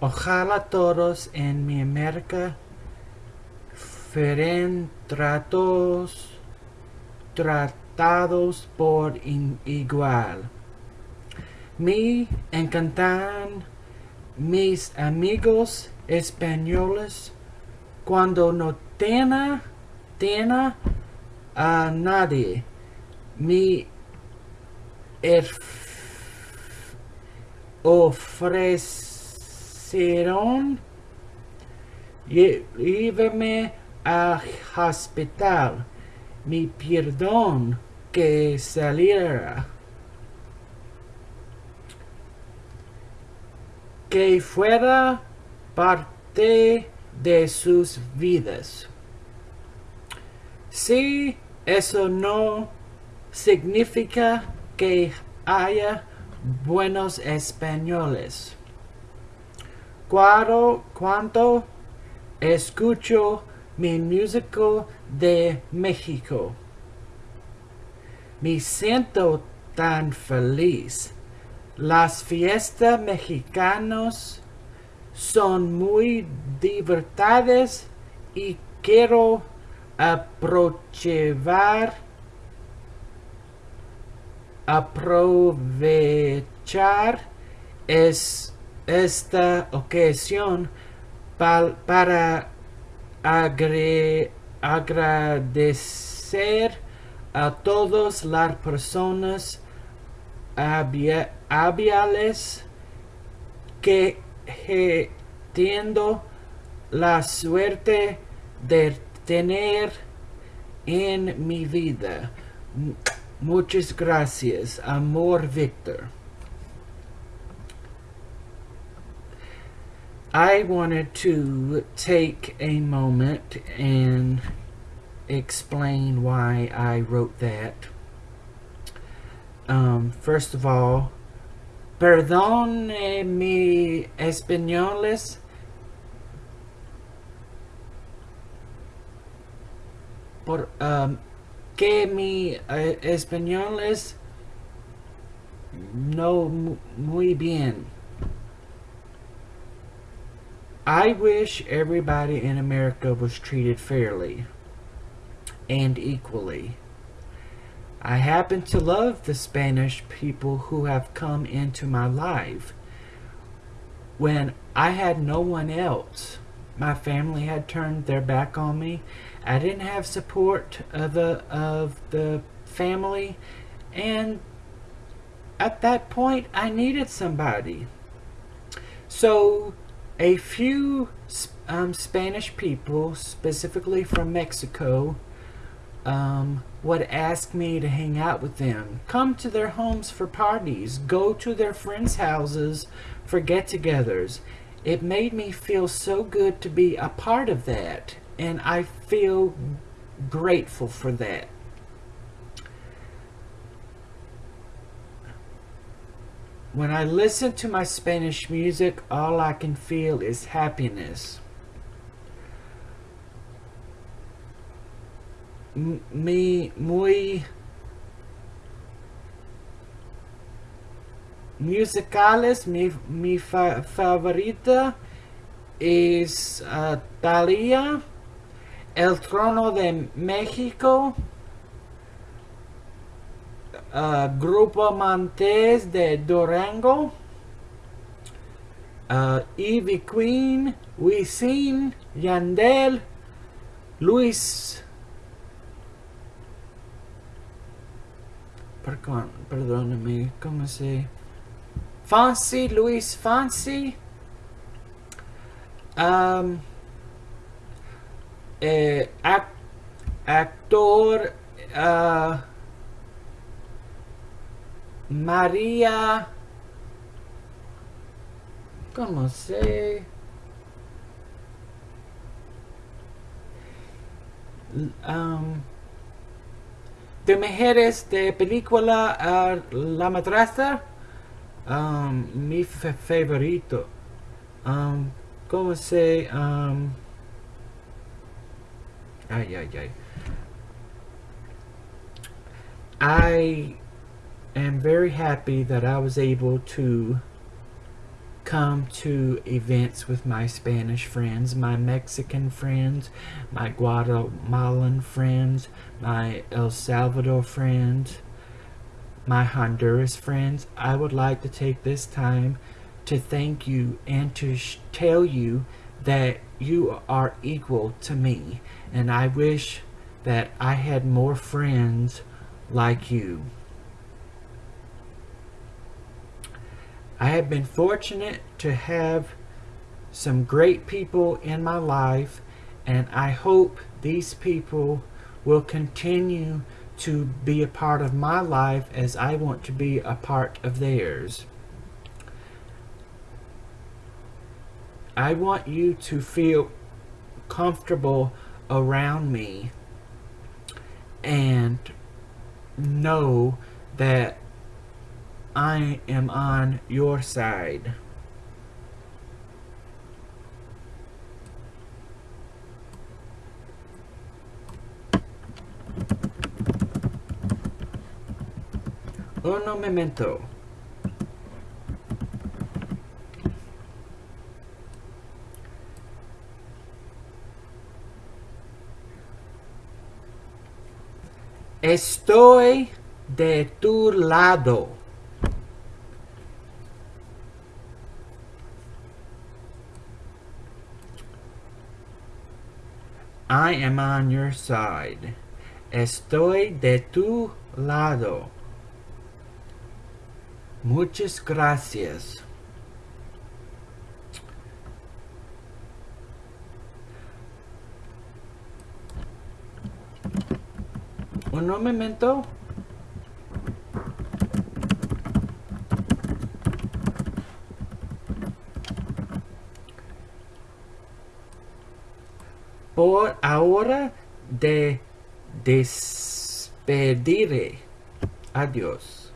Ojalá todos en mi América fueran tratos, tratados por igual. Me encantan mis amigos españoles cuando no tenga, tenga a nadie. Me erf- ofrecieron lle- llévame al hospital. Mi perdón que saliera. Que fuera parte de sus vidas. Si eso no significa que haya buenos españoles. Cuando, cuando escucho mi músico de México, me siento tan feliz. Las fiestas mexicanas son muy divertidas y quiero aprovechar aprovechar es, esta ocasión pa- para agradecer a todas las personas habiales que he tenido la suerte de tener en mi vida. Muchas gracias, amor Victor. I wanted to take a moment and explain why I wrote that. Um, first of all, perdón eh, mi españoles. Por, um, que mi eh, español es no muy bien. I wish everybody in America was treated fairly and equally. I happen to love the Spanish people who have come into my life when I had no one else. My family had turned their back on me. I didn't have support of the of the family and at that point I needed somebody. So a few um, Spanish people, specifically from Mexico, um, would ask me to hang out with them, come to their homes for parties, go to their friends' houses for get togethers. It made me feel so good to be a part of that, and I feel grateful for that. When I listen to my Spanish music, all I can feel is happiness. M- mi muy musicales mi, mi fa- favorita es uh, Thalía El Trono de México uh, Grupo Montes de Durango uh, Ivy Queen Wisin Yandel Luis Perdón, perdóname, ¿cómo se? Fancy, Luis Fancy. Um, eh, ac- actor uh, María. ¿Cómo se? Um, de mujeres de película La Madrastra. Um, mi fa- favorito. Um, ¿Cómo se? Um, ay, ay, ay. Am very happy that I was able to come to events with my Spanish friends, my Mexican friends, my Guatemalan friends, my El Salvador friends, my Honduras friends, I would like to take this time to thank you and to tell you that you are equal to me. And I wish that I had more friends like you. I have been fortunate to have some great people in my life and I hope these people will continue to be a part of my life as I want to be a part of theirs. I want you to feel comfortable around me and know that I am on your side. Uno memento. Estoy de tu lado. I am on your side. Estoy de tu lado. Muchas gracias. Un momento. Por ahora de despediré. Adiós.